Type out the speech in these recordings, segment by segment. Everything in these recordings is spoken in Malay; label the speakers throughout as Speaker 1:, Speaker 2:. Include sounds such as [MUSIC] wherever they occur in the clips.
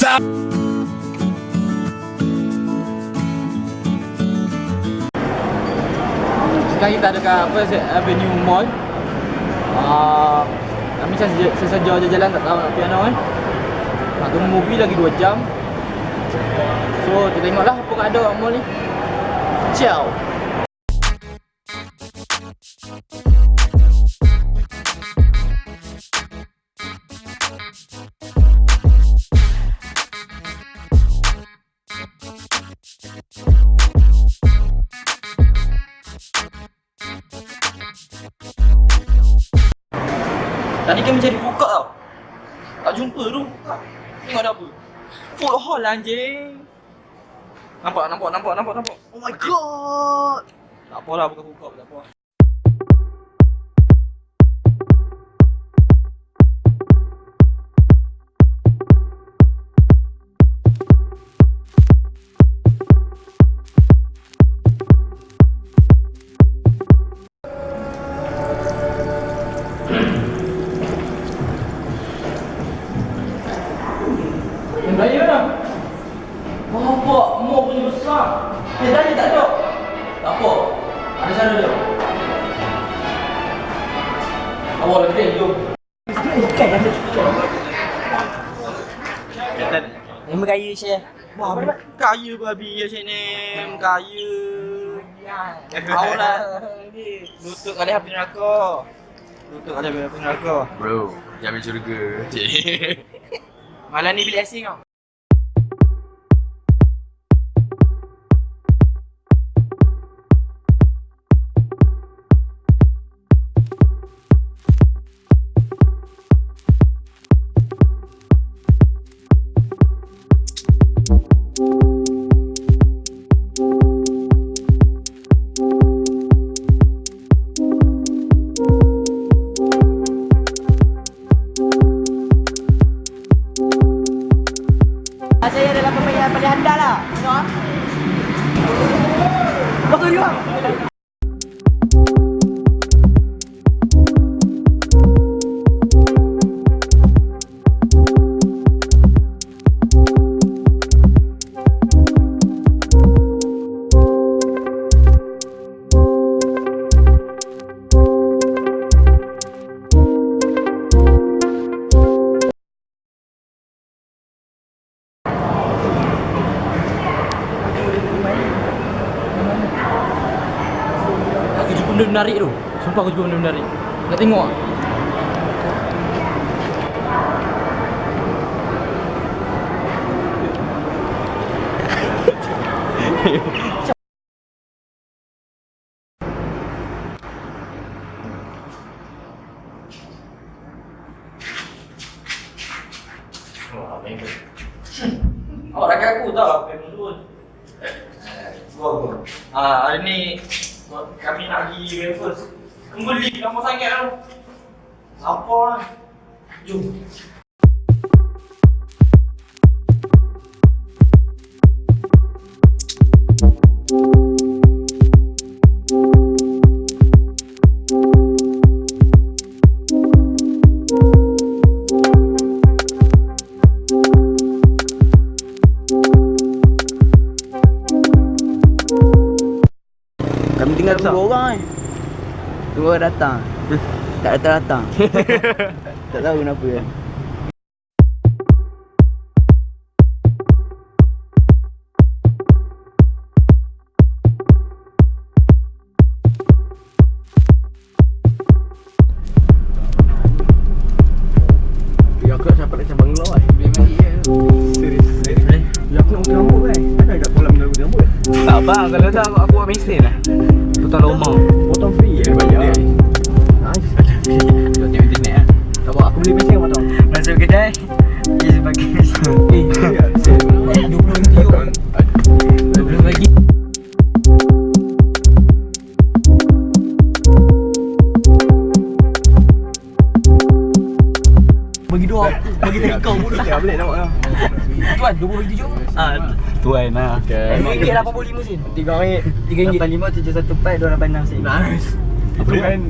Speaker 1: top.
Speaker 2: Sekarang kita ada kat apa Avenue Mall. Ah, kami saja je jalan tak tahu nak pergi mana eh. Nak tunggu movie lagi 2 jam. So, kita tengoklah apa yang ada kat mall ni. Ciao. Anjing. Nampak, nampak, nampak, nampak, nampak. Oh my god. Tak apalah bukan food court, tak apa. Awal lagi jom.
Speaker 3: Nama kaya Syekh.
Speaker 2: Wah, kaya babi ya sini. Kaya. Kau lah. Lutut kali api neraka. Lutut kali api neraka.
Speaker 4: Bro, jamin syurga. Cik.
Speaker 2: Malam ni bilik asing kau. Aku jumpa benda menarik. Nak tengok tak? Awak [LAUGHS] rakyat aku tahu apa yang menurut. Gua gua. Ah, hari ni kami nak pergi Raffles. Kembali lama sangat tu. Apa. Jom.
Speaker 3: Orang datang. tak datang-datang. [LAUGHS] tak tahu kenapa
Speaker 4: kan.
Speaker 2: Kalau tak aku, aku buat mesin lah.
Speaker 4: Okay.
Speaker 3: RM5 85 sen.
Speaker 4: Tiga ringgit.
Speaker 3: RM3. 85 714 286 sen.
Speaker 4: Nice. Bukan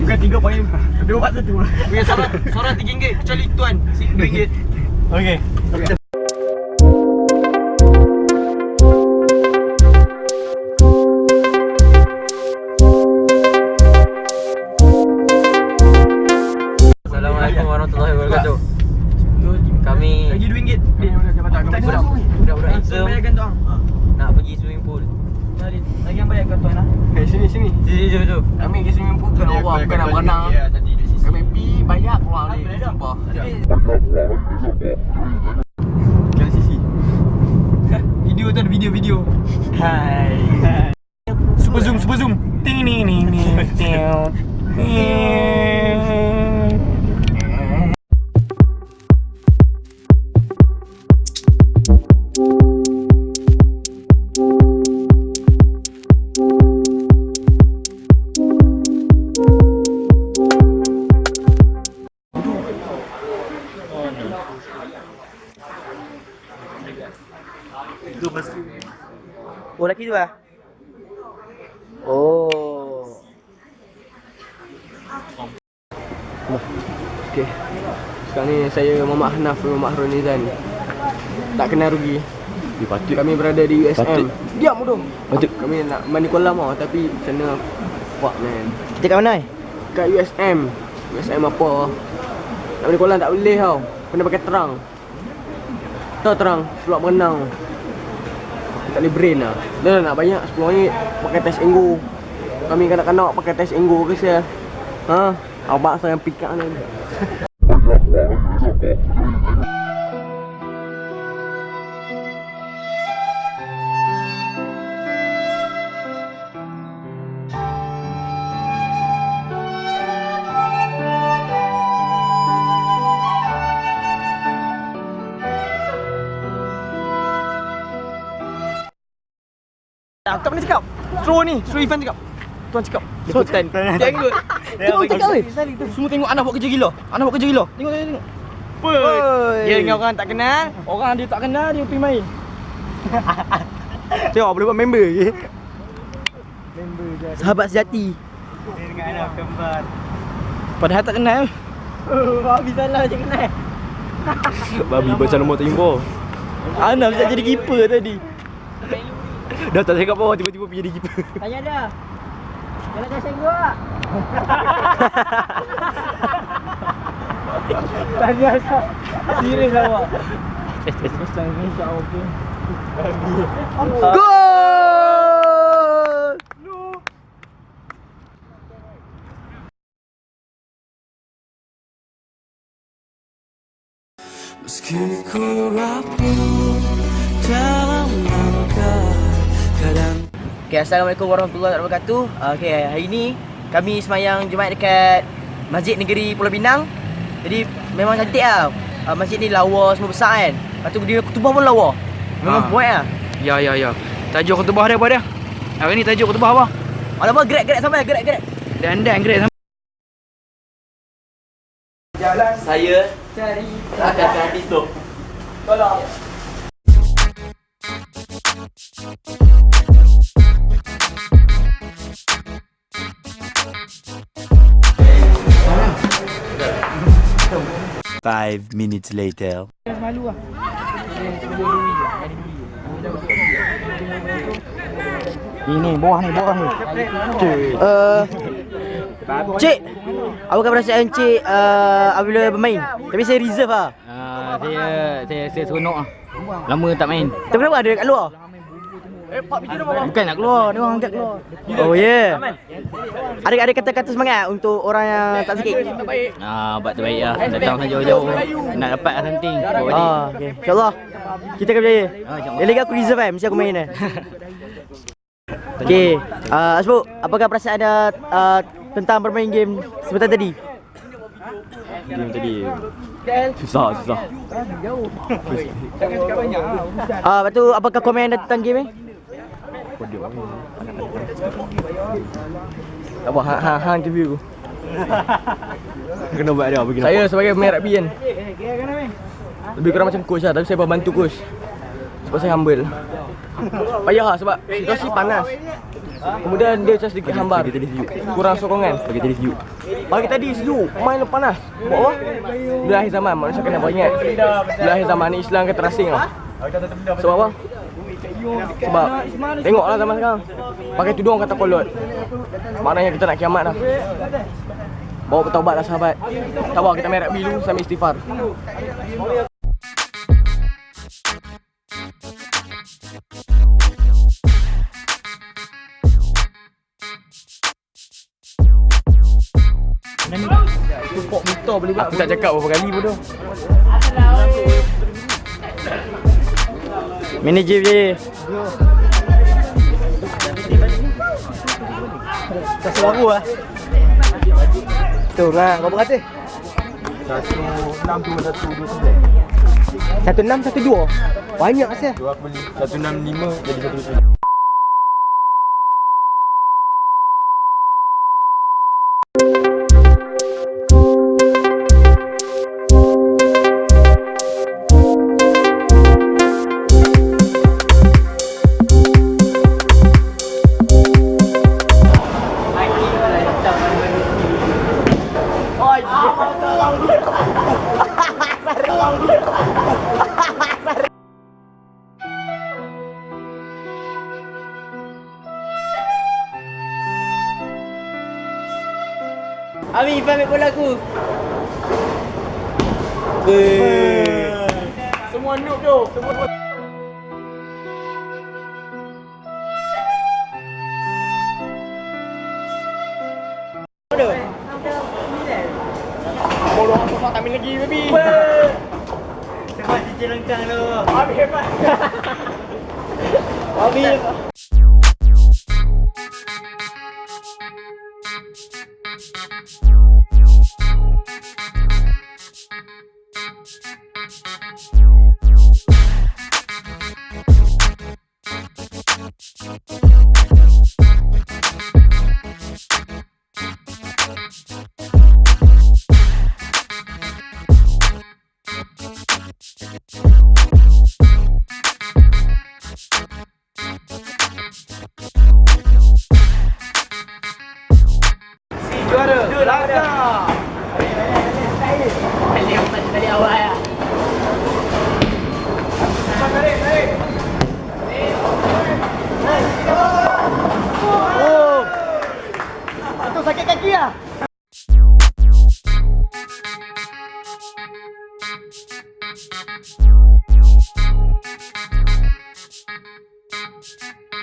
Speaker 4: Bukan tiga poin Dua empat satu
Speaker 2: Punya suara, suara 3 ringgit kecuali tuan. RM2.
Speaker 4: Okay
Speaker 1: Assalamualaikum
Speaker 4: berenang. Kami pergi bayar keluar balik. Sumpah. Kan sisi. [LAUGHS]
Speaker 2: Video tu ada video video. Hai. Super zoom, super zoom. Ting ni ni ni.
Speaker 3: Oh lelaki tu lah Oh
Speaker 4: Okay. Sekarang ni saya Muhammad Hanaf dan Muhammad Harun Nizan. Tak kenal rugi.
Speaker 3: patut
Speaker 4: Kami berada di USM.
Speaker 3: Patut.
Speaker 4: Diam bodoh.
Speaker 3: Patut.
Speaker 4: Kami nak mandi kolam tau tapi sana fuck man.
Speaker 3: Kita kat mana eh?
Speaker 4: Kat USM. USM apa? Nak mandi kolam tak boleh tau. Kena pakai terang. Tahu terang, sebab berenang. Tak boleh brain lah. Dah nak banyak RM10 pakai test enggo. Kami kanak-kanak pakai test enggo ke saya. Ha? Abang saya pick up ni. [LAUGHS] Tak pernah cakap. Throw ni, throw Ivan cakap. Tuan cakap. Ikutan. Dia ikut. Tuan cakap weh. Semua tengok anak buat kerja gila. Anak buat kerja gila. Tengok tengok tengok.
Speaker 3: Oi.
Speaker 4: Dia dengan orang tak kenal, orang dia tak kenal dia pergi main. [LAUGHS] Tengok boleh buat member lagi.
Speaker 3: Sahabat sejati
Speaker 4: Padahal tak kenal.
Speaker 3: Habis salah je kenal
Speaker 4: Babi baca nombor tak info.
Speaker 3: Ana bisa jadi keeper tadi
Speaker 4: Dah tak cakap apa tiba-tiba pergi jadi keeper.
Speaker 3: Tanya dia Jalan dah senggu tak? Tanya asal Serius awak Mesti Indonesia okey Gol!
Speaker 5: Meski ku rapuh kadang
Speaker 3: Okay, Assalamualaikum warahmatullahi wabarakatuh. Uh, Okay, hari ni kami semayang Jumaat dekat Masjid Negeri Pulau Pinang. Jadi memang cantik lah. Uh, Masjid ni lawa semua besar kan? Lepas tu dia kutubah pun lawa. Memang
Speaker 2: Ha.
Speaker 3: buat lah.
Speaker 2: Ya ya ya. Tajuk khutbah dia apa dia? Hari ni tajuk khutbah apa?
Speaker 3: Alamak, gerak-gerak sampai, gerak-gerak.
Speaker 2: Dan dan great sama.
Speaker 3: Saya cari akan hadis tu. Tolong
Speaker 6: Five minutes later.
Speaker 3: Ini bawah ni, bawah ni. Uh, cik, apakah perasaan cik uh, apabila bermain? Tapi saya reserve lah.
Speaker 2: Ah, saya saya saya seronok ah. Lama tak main.
Speaker 3: Tapi kenapa ada kat luar?
Speaker 2: Bukan nak keluar, dia orang angkat keluar.
Speaker 3: Oh. Yeah. Ada ada kata-kata semangat untuk orang yang tak sikit.
Speaker 2: Ah, buat terbaik lah. Datang saja jauh-jauh. Nak dapat lah something. Bawa balik.
Speaker 3: Ah, okay. InsyaAllah kita akan berjaya.
Speaker 2: Ah.
Speaker 3: Yang lagi aku reserve kan, mesti aku main kan. [LAUGHS] Okay, uh, Asbuk, apakah perasaan anda uh, tentang bermain game sebentar tadi?
Speaker 4: Game tadi susah susah.
Speaker 3: Ah, uh, lepas tu apakah komen anda tentang game ni?
Speaker 4: Tak apa, hang hang, hang interview. [LAUGHS] Kena buat dia begini. Saya sebagai pemain rugby kan. Lebih kurang macam coach lah, tapi saya bantu coach. Sebab saya humble. Payah lah sebab situasi panas. Kemudian dia macam sedikit hambar. Kurang sokongan. Bagi tadi sejuk. Pagi tadi sejuk, main panas. Buat apa? Bila akhir zaman, manusia kena beringat. Bila akhir zaman ni Islam akan terasing lah. Sebab apa? Sebab tengoklah zaman sekarang. Pakai tudung kata kolot. Maknanya kita nak kiamat dah. Bawa bertaubat lah sahabat Sabar kita merah bilu sambil istighfar Aku tak cakap berapa kali bodoh Manager je
Speaker 3: Kasih baru lah. Tu lah, kau berapa?
Speaker 4: Satu enam dua satu dua sembilan
Speaker 3: Satu enam, satu dua. Banyak pasal.
Speaker 4: Dua aku beli Satu enam lima jadi satu dua
Speaker 3: Ami, Ifan ambil bola aku.
Speaker 4: Semua noob tu Semua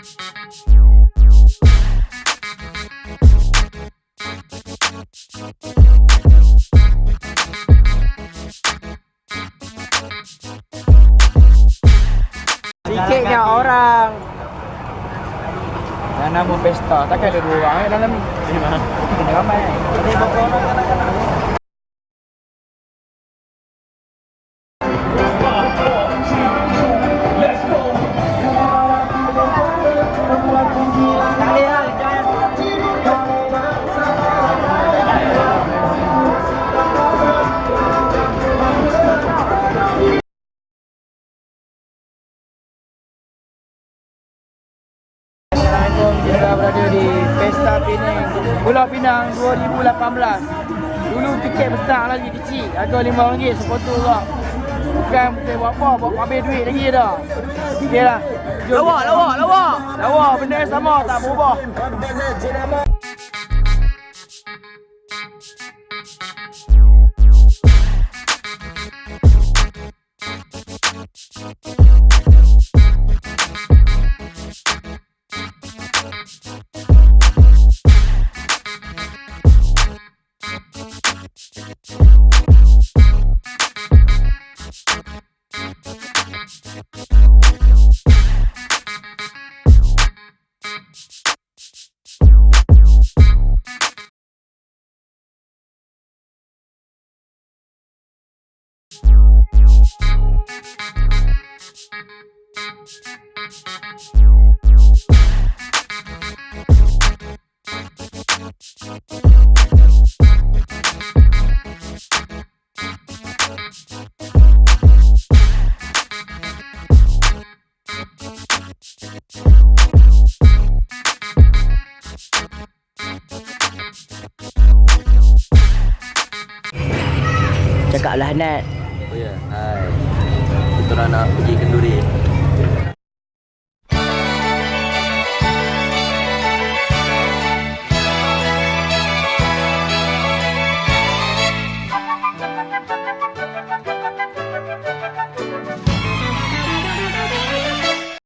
Speaker 3: Sikitnya orang.
Speaker 2: Dan nama pesta Takkan ada dua orang. Eh dalam ni Kena ramai. Ada berapa orang kanak-kanak RM5 sepotong kak Bukan bukan buat apa Buat habis duit lagi dah. Okey lah Jom
Speaker 3: Lawak, lawak, lawak.
Speaker 2: Lawa benda yang sama tak berubah
Speaker 3: Cakaplah Nat.
Speaker 1: Oh ya, hai. Kita orang nak pergi kenduri.